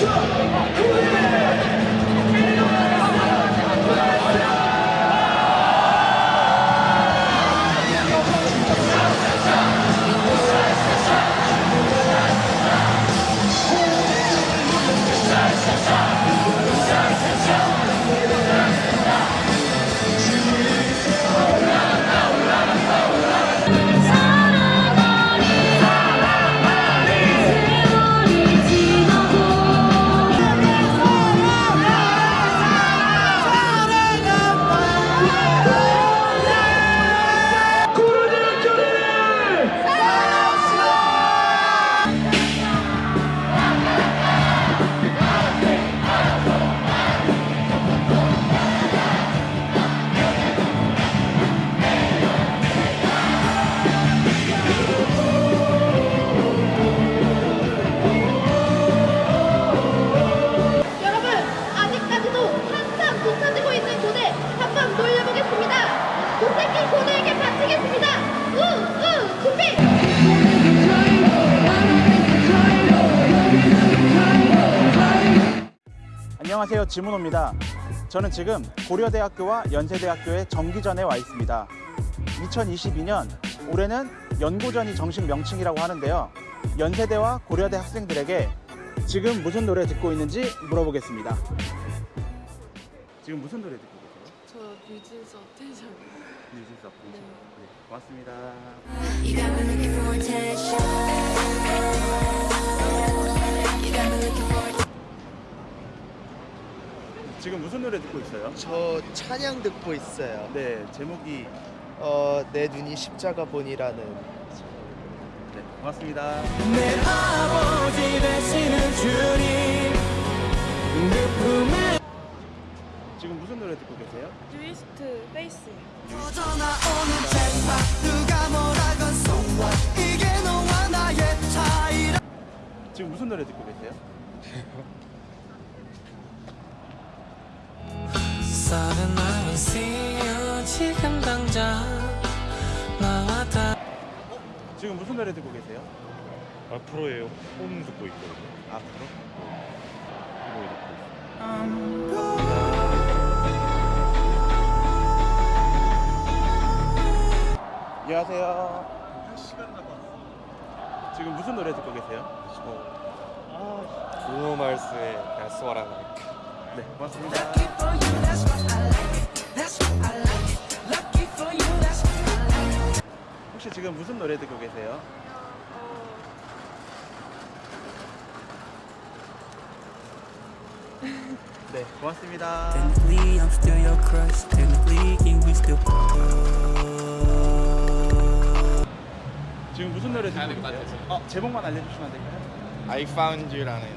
여 지문호입니다 저는 지금 고려대학교와 연세대학교의 정기전에 와 있습니다 2022년 올해는 연고전이 정식 명칭이라고 하는데요 연세대와 고려대 학생들에게 지금 무슨 노래 듣고 있는지 물어보겠습니다 지금 무슨 노래 듣고 계세요? 저 뮤즈서 텐션. 뮤직 서브 네. 네, 고맙습니다 노래 듣고 있어요? 저 찬양 듣고 있어요. 네 제목이 어, 내 눈이 십자가 본이라는 네, 고맙습니다 지금 무슨 노래 듣고 계세요? 뉴이스트 Face. 지금 무슨 노래 듣고 계세요? Sudden I will see you 지금 당장 나와 다 지금 무슨 노래 듣고 계세요? 앞으로의 홈 듣고 있거든요. 앞으로? 이거 듣고 있어요. 안녕하세요. 지금 무슨 노래 듣고 계세요? 브루노 마르스의 That's What I Like. 네, 고맙습니다. 혹시 지금 무슨 노래 듣고 계세요? 네, 고맙습니다. Technically I'm still your crush Technically can we still 지금 무슨 노래 듣고 계세요? 어, 제목만 알려주시면 안 될까요? I Found You라는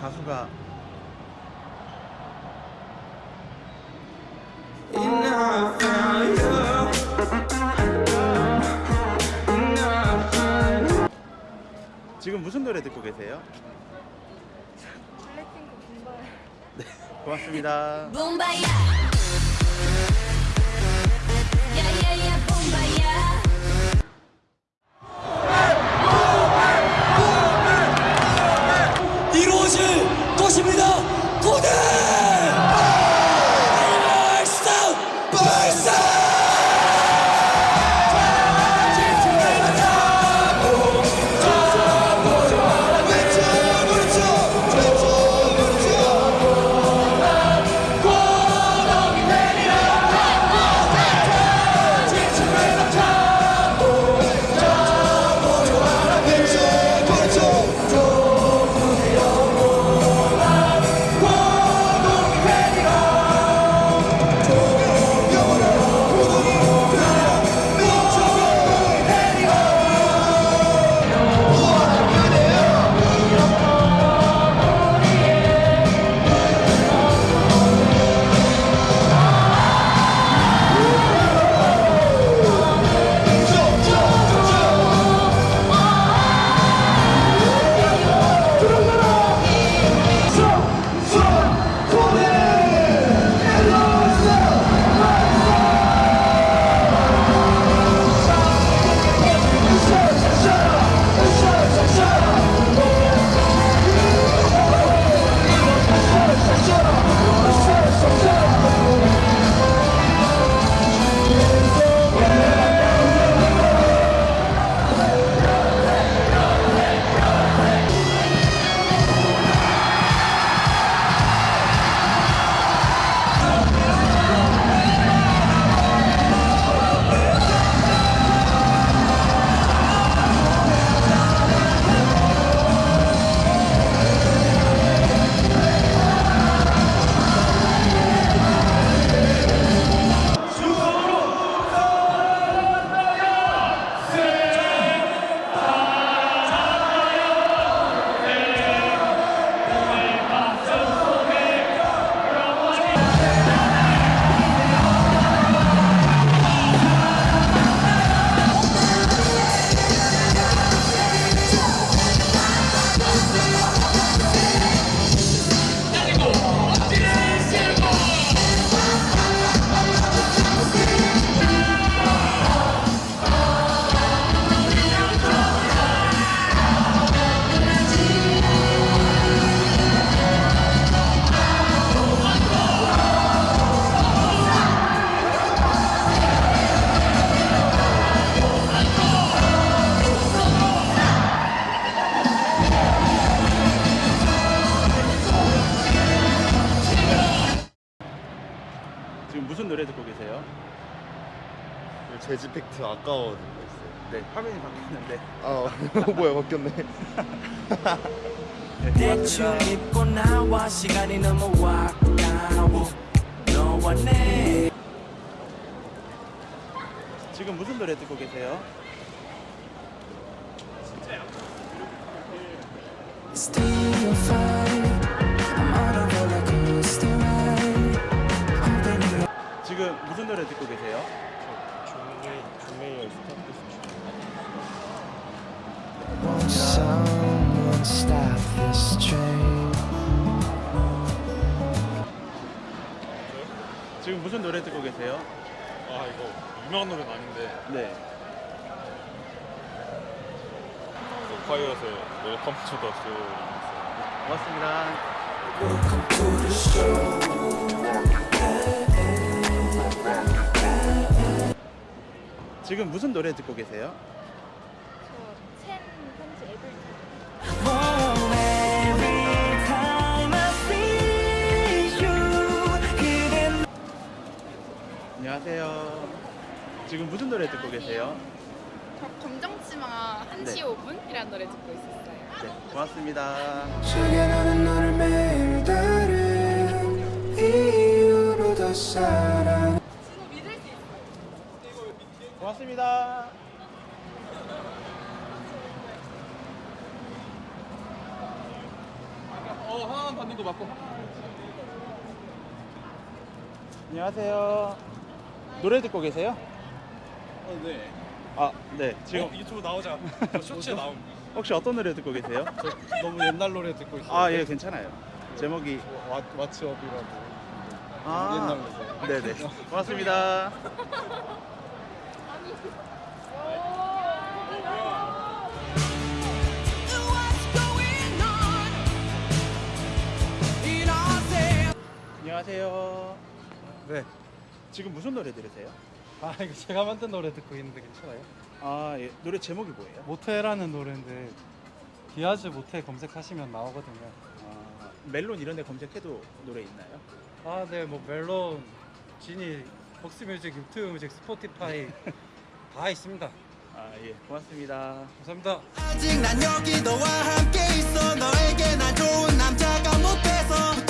가수가 지금 무슨 노래 듣고 계세요? 블랙핑크 분발. 네, 고맙습니다. 노래 듣고 계세요? 재즈 팩트 아까워 듣고 있어요. 네, 화면이 바뀌었는데. 아 뭐야 바뀌었네. 네, 대충. 입고 나와 시간이 너무 아까워 너와 내 지금 무슨 노래 듣고 계세요? I'm 지금 무슨 노래 듣고 계세요? train 지금 무슨 노래 듣고 계세요? 아 이거 유명한 노래는 아닌데 네. 파이어스의 Welcome to the Show 고맙습니다. 지금 무슨 노래 듣고 계세요? 편지 안녕하세요. 지금 무슨 노래 듣고 계세요? 저 검정치마 1시 네. 5분이라는 노래 듣고 있었어요. 네, 고맙습니다. 숙여놓은 너를 매일 다른 이유로 더 사랑 고맙습니다. 어 하나만 받는 거 맞고 안녕하세요. 노래 듣고 계세요? 어 네 아, 네. 지금 지금 유튜브 나오자 저 쇼츠에 나옴 혹시 어떤 노래 듣고 계세요? 너무 옛날 노래 듣고 있어요 아, 예, 괜찮아요. 제목이 와, 왓츠업이라고 아, 옛날 노래 네네. 고맙습니다. 안녕하세요. 네. 지금 무슨 노래 들으세요? 아 이거 제가 만든 노래 듣고 있는데 괜찮아요? 아, 예. 노래 제목이 뭐예요? 모태라는 노래인데 디아즈 모태 검색하시면 나오거든요. 아, 멜론 이런 데 검색해도 노래 있나요? 아 네 뭐 멜론, 지니, 복스뮤직, 유튜브 뮤직, 스포티파이 다 있습니다. 아, 예. 고맙습니다. 감사합니다. 아직 난 여기 너와 함께 있어 너에게 난 좋은 남자가 못돼서